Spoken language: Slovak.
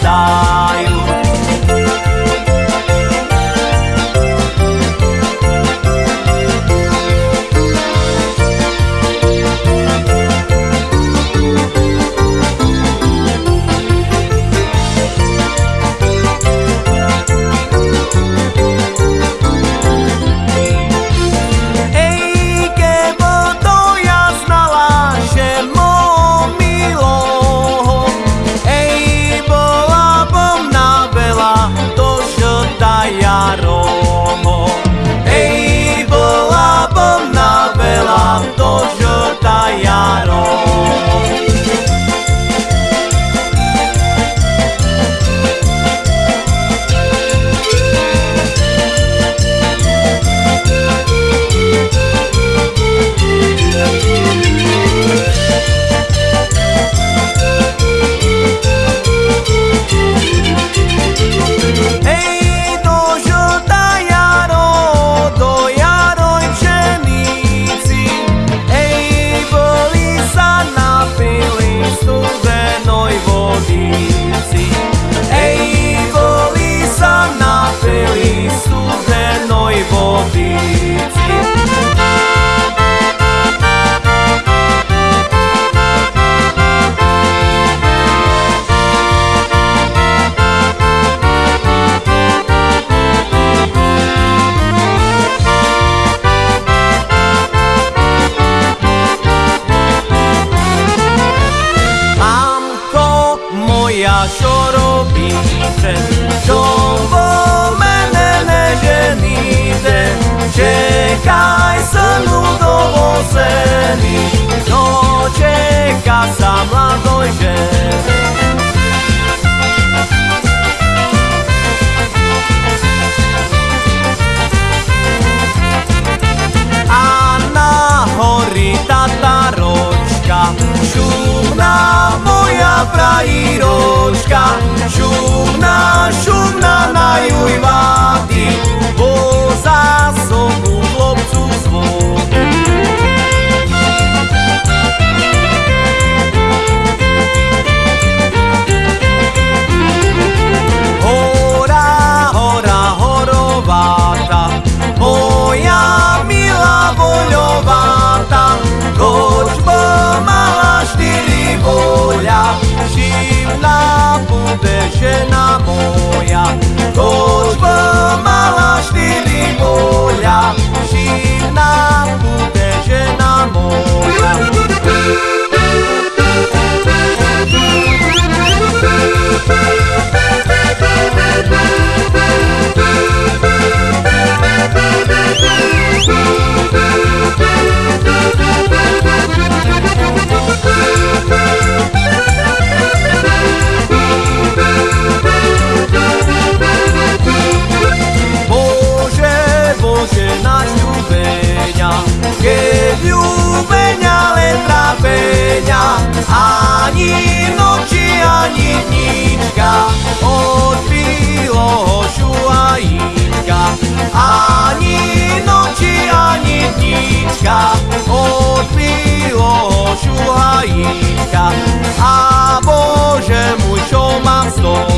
star. zanudo oseni To čeka sa mladoj ženi A na hori tataročka Šumna moja prajiročka Šumna, šumna A Bože môj, čo mám s tou?